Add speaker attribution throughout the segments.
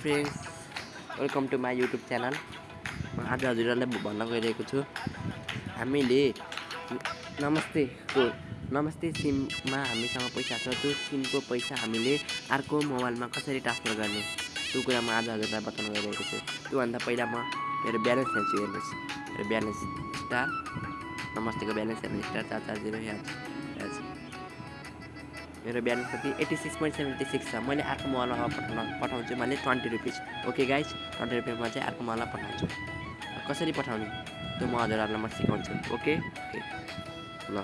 Speaker 1: Friends welcome to my YouTube channel म आज हजुरहरूलाई भन्न गइरहेको छु। हामीले नमस्ते को नमस्ते सिममा हामीसँग पैसा छ। त्यो सिमको पैसा हामीले अर्को मोबाइलमा कसरी ट्रान्सफर गर्ने? त्यो कुरा म आज हजुरलाई बताउन गइरहेको छु। त्योभन्दा पहिला म मेरो ब्यालेन्स हेर्छु हेर्नुहोस्। मेरो ब्यालेन्स स्टार नमस्तेको ब्यालेन्स हेर्नु स्टार चार चार जिरो यहाँ मेरो ब्यालेन्स कति? Eighty six point seventy six छ। मैले अर्को मोबाइलमा पठाउन पठाउँछु। मैले twenty rupees okay guys twenty रुपियाँमा चाहिँ अर्को मोबाइलमा पठाउँछु। कसरी पठाउने? त्यो म हजुरहरूलाई म सिकाउँछु। ओके ल।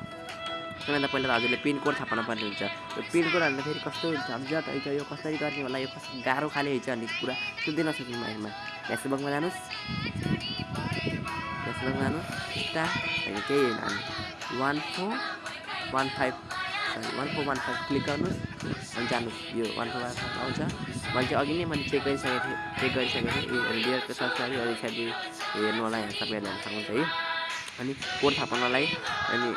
Speaker 1: सबैभन्दा पहिला त हजुरले पिनकोड थाहा पर्ने हुन्छ त्यो पिनकोड हाल्दा फेरि कस्तो झन्झट हुन्छ यो कसरी गर्ने होला? यो कस्तो गाह्रो खाले हुन्छ अनि पुरा सुन्दै नसक्नु यसमा। फेसबुकमा जानुहोस्। फेसबुकमा जानुहोस्। स्टार केही होइन। One four one five one four one five click गर्नुहोस् अनि जानुहोस्। यो वान फोर वान फाइभ आउँछ। मैले चाहिँ अघि नै मैले चेक गरिसकेको थिएँ चेक गरिसकेको थिएँ। डियरको सब्सक्राइब अरू साथी हेर्नु होला यहाँ सबैले हेर्न सक्नुहुन्छ है। अनि कोड थाहा पाउनलाई अनि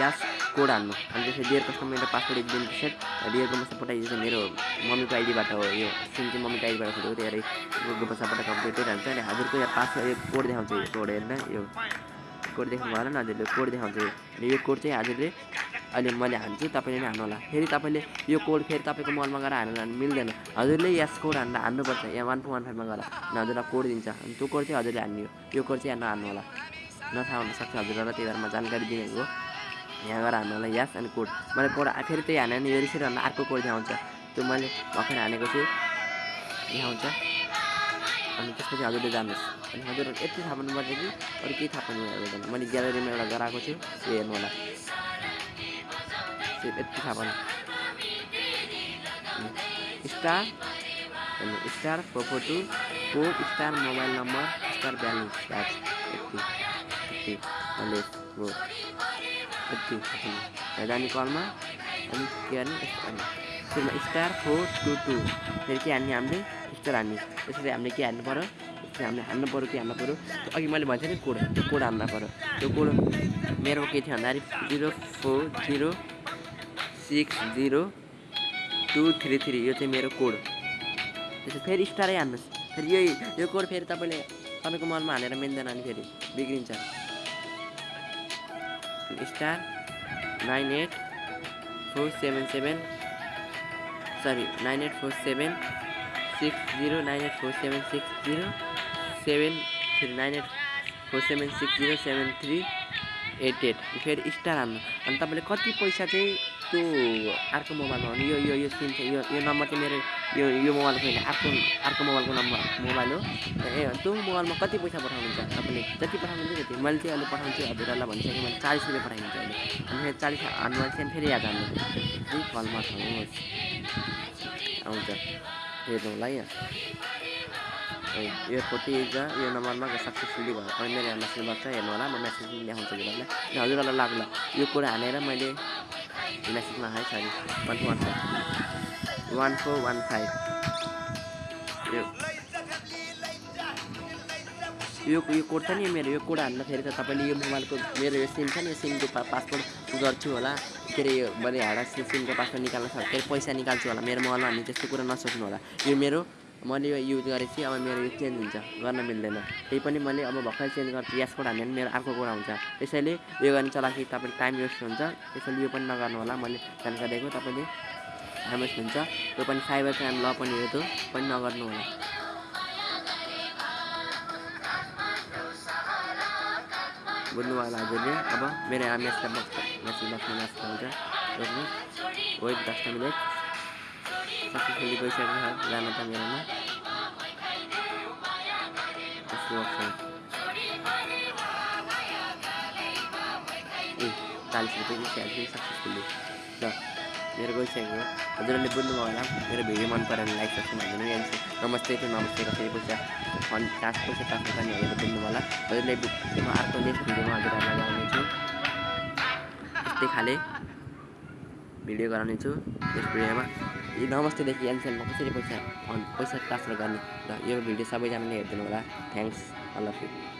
Speaker 1: यास कोड हाल्नु। अनि त्यसपछि डियर कस्टमर पासवर्ड एकदम सेट डियरको पैसा पठाइदिन्छ मेरो मम्मीको आइडीबाट हो यो। सिम चाहिँ मम्मीको आइडीबाट खोलेको त्यही गुगल पैसाबाट कम्प्लिटेड हुन्छ अनि हजुरको यहाँ पासवर्ड यो कोड देखाउँछ। यो कोड हेर्न यो कोड देख्नु भएन नि हजुरले। कोड देखाउँछ। अनि यो कोड चाहिँ हजुरले अहिले मैले हान्छु तपाईँले नै हान्नु होला फेरि तपाईँले यो कोड फेरि तपाईँको मोबाइलमा गएर हान्नु हान्नु मिल्दैन। हजुरले यस कोड हान्दा हान्नुपर्छ यहाँ वान फोर वान फाइभमा गएर हजुरलाई कोड दिन्छ। अनि त्यो कोड चाहिँ हजुरले हान्ने यो कोड चाहिँ यहाँ नहान्नु होला। नथाहा हुनसक्छ हजुरहरूलाई त्यही भएर म जानकारी दिनेको हो। यहाँ गएर हान्नु होला यस अनि कोड। मैले कोड फेरि त्यही हाने यो रिसिट भन्दा अर्को कोड देखाउँछ त्यो मैले भर्खर हानेको छु। देखाउँछ अनि त्यसपछि हजुरले जानुहोस्। अनि हजुर यति थाहा पाउनुपर्छ कि अरू केही थाहा पाउनु मैले ग्यालेरीमा एउटा गराएको छु त्यो हेर्नु होला। थाहा पाउनु star star four four two code star mobile number star balance batch यति यति मैले हो यति जाने कलमा अनि के गर्ने त्यसमा स्टार फोर टू टू फेरि के हान्ने हामीले स्टार हान्ने। त्यसरी हामीले के हान्नु पऱ्यो त्यसरी हामीले हान्नु पऱ्यो के हान्नु पऱ्यो अघि मैले भनेको नि कोड त्यो कोड हान्नु पऱ्यो त्यो कोड मेरो के थियो भन्दाखेरि zero four zero six zero two three three यो चाहिँ मेरो कोड त्यसो फेरि स्टारै हान्नुहोस्। फेरि यही यो कोड फेरि तपाईँले तपाईँको मनमा हालेर मिल्दैन अनि फेरि बिग्रिन्छ। Star nine eight four seven seven sorry nine eight four seven six zero nine eight four seven six zero seven three nine eight four seven six zero seven three eight eight. फेरि star हान्नु। अनि तपाईँले कति पैसा चाहिँ त्यो अर्को मोबाइलमा हो। यो यो यो सिम चाहिँ यो यो नम्बर चाहिँ मेरो यो यो मोबाइलको होइन अर्को अर्को मोबाइलको नम्बर मोबाइल हो। ए त्यो मोबाइलमा कति पैसा पठाउनुहुन्छ तपाईँले? जति पठाउनुहुन्छ त्यति। मैले चाहिँ अहिले पठाउँछु हजुरहरूलाई भनिसकेँ मैले चालिस रुपियाँ पठाइदिन्छु अहिले। अनि फेरि चालिस हान्नु चाहिँ फेरि याद हान्नु। है कलमा खानुहोस् आउँछ। हेर्नु होला यहाँ। यो नम्बरमा सक्सेसफुली भयो। अनि मेरो मेसेज गर्छ हेर्नु होला म मेसेज पनि देखाउँछु हजुरहरूलाई लाग्ला। यो कुरा हानेर मैले मेसेजमा है sorry one one five one four one five यो यो कोड छ नि मेरो यो कोड हान्दाखेरि त तपाईँले यो मोबाइलको मेरो यो सिम छ नि यो सिमको पा पासपोर्ट गर्छु होला के अरे यो मैले हाडा सिमको पासपोर्ट निकाल्न सक्छ पैसा निकाल्छु होला मेरो मोबाइलमा हान्ने त्यस्तो कुरा नसोच्नु होला यो मेरो मैले यो युज गरेपछि अब मेरो यो चेन्ज हुन्छ गर्न मिल्दैन। त्यही पनि मैले अब भर्खर चेन्ज गर्छु यस कोड हान्यो भने मेरो अर्को कोड आउँछ त्यसैले यो गर्ने चलाकी तपाईँले टाइम वेस्ट हुन्छ। त्यसैले यो पनि नगर्नु होला मैले जानकारी दिएको तपाईँले टाइम वेस्ट हुन्छ। त्यो पनि साइबर क्राइम ल पनि हो त्यो पनि नगर्नु होला। बुझ्नु होला हजुरले? अब मेरो यहाँ मेसेज बक्स मेसेज मेसेज हुन्छ। वेट दस मिनट सक्सेसफुली गइसकेको छ त मेरोमा ए चालिस रुपियाँ निस्किहाल्छ सक्सेसफुल्ली ल मेरो गइसकेको हजुरहरूले बुझ्नुभयो होला मेरो भिडियो मन लाइक सब्सक्राइब हालिदिनु जान्छु नमस्ते टु नमस्ते कसरी पैसा फन्ड टास्क पैसा टास्क होला हजुरले म अर्को नेक्स्ट भिडियोमा हजुरहरूलाई लगाउनेछु यस्तै खाले भिडियो गराउनेछु नेक्स्ट भिडियोमा नमस्तेदेखि एनसेलमा कसरी पैसा पैसा ट्रान्सफर गर्ने र यो भिडियो सबैजनाले हेरिदिनु होला थ्याङ्क्स अल अफ यु